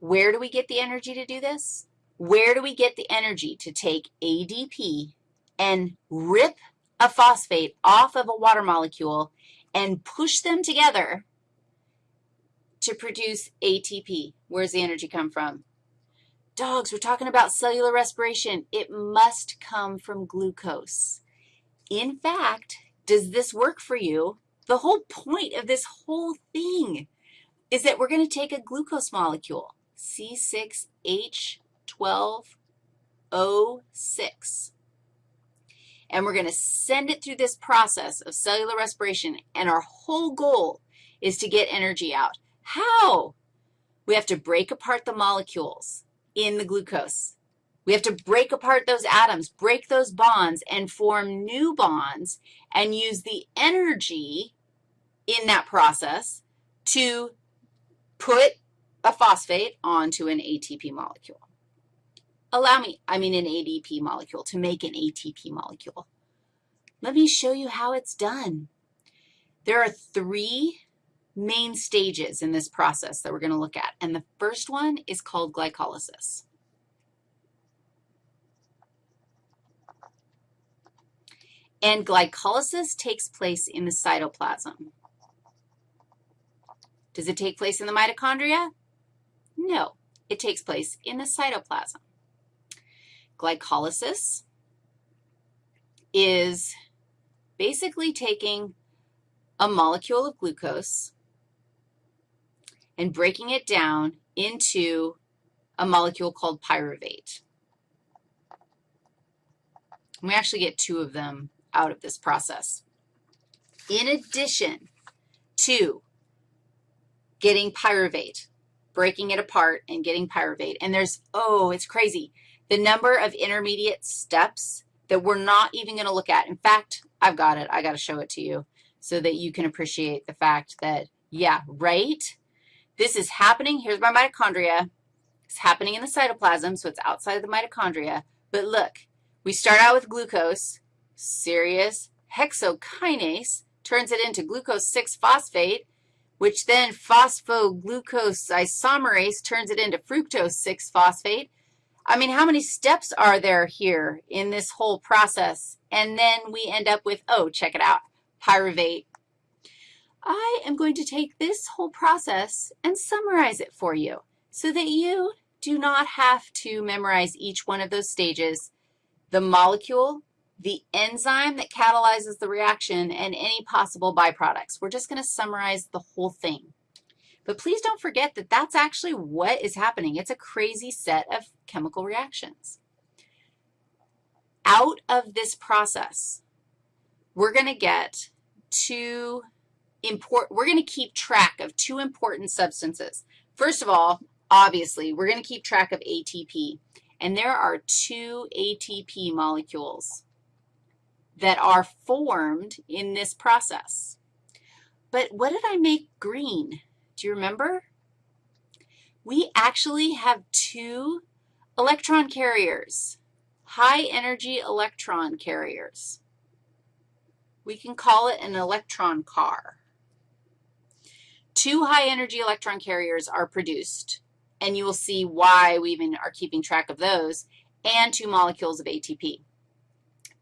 Where do we get the energy to do this? Where do we get the energy to take ADP and rip a phosphate off of a water molecule and push them together to produce ATP? Where's the energy come from? Dogs, we're talking about cellular respiration. It must come from glucose. In fact, does this work for you? The whole point of this whole thing is that we're going to take a glucose molecule, C6H12O6, and we're going to send it through this process of cellular respiration, and our whole goal is to get energy out. How? We have to break apart the molecules in the glucose. We have to break apart those atoms, break those bonds, and form new bonds and use the energy in that process to put a phosphate onto an ATP molecule. Allow me, I mean an ADP molecule, to make an ATP molecule. Let me show you how it's done. There are three main stages in this process that we're going to look at, and the first one is called glycolysis. And glycolysis takes place in the cytoplasm. Does it take place in the mitochondria? No, it takes place in the cytoplasm. Glycolysis is basically taking a molecule of glucose and breaking it down into a molecule called pyruvate. We actually get two of them out of this process. In addition to getting pyruvate, breaking it apart and getting pyruvate, and there's, oh, it's crazy, the number of intermediate steps that we're not even going to look at. In fact, I've got it. i got to show it to you so that you can appreciate the fact that, yeah, right? This is happening. Here's my mitochondria. It's happening in the cytoplasm, so it's outside of the mitochondria. But look, we start out with glucose, serous hexokinase turns it into glucose 6-phosphate, which then phosphoglucose isomerase turns it into fructose 6-phosphate. I mean, how many steps are there here in this whole process? And then we end up with, oh, check it out, pyruvate I am going to take this whole process and summarize it for you so that you do not have to memorize each one of those stages, the molecule, the enzyme that catalyzes the reaction, and any possible byproducts. We're just going to summarize the whole thing. But please don't forget that that's actually what is happening. It's a crazy set of chemical reactions. Out of this process, we're going to get two important, we're going to keep track of two important substances. First of all, obviously, we're going to keep track of ATP. And there are two ATP molecules that are formed in this process. But what did I make green? Do you remember? We actually have two electron carriers, high-energy electron carriers. We can call it an electron car. Two high-energy electron carriers are produced, and you will see why we even are keeping track of those, and two molecules of ATP.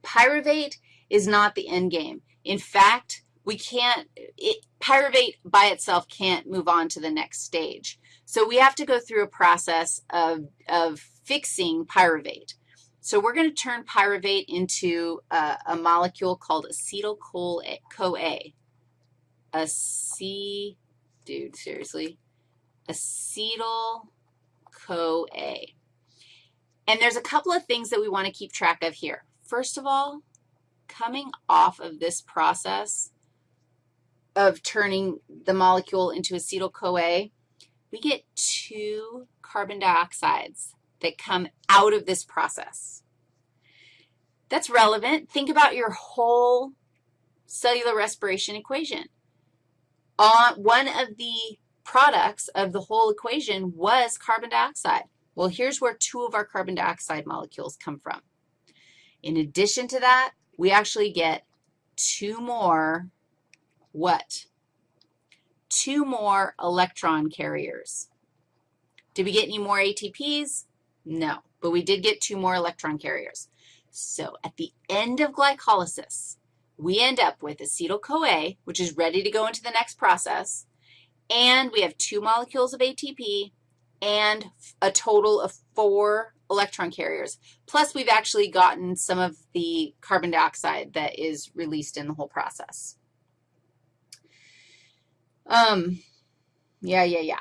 Pyruvate is not the end game. In fact, we can't, it, pyruvate by itself can't move on to the next stage. So we have to go through a process of, of fixing pyruvate. So we're going to turn pyruvate into a, a molecule called acetyl-CoA, ac dude, seriously. Acetyl-CoA. And there's a couple of things that we want to keep track of here. First of all, coming off of this process of turning the molecule into acetyl-CoA, we get two carbon dioxides that come out of this process. That's relevant. Think about your whole cellular respiration equation on one of the products of the whole equation was carbon dioxide. Well, here's where two of our carbon dioxide molecules come from. In addition to that, we actually get two more what? Two more electron carriers. Did we get any more ATPs? No, but we did get two more electron carriers. So at the end of glycolysis, we end up with acetyl-CoA, which is ready to go into the next process, and we have two molecules of ATP and a total of four electron carriers. Plus, we've actually gotten some of the carbon dioxide that is released in the whole process. Um, yeah, yeah, yeah.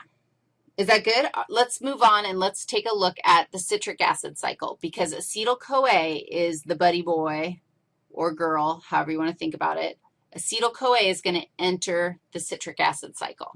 Is that good? Uh, let's move on and let's take a look at the citric acid cycle because acetyl-CoA is the buddy boy or girl, however you want to think about it. Acetyl-CoA is going to enter the citric acid cycle.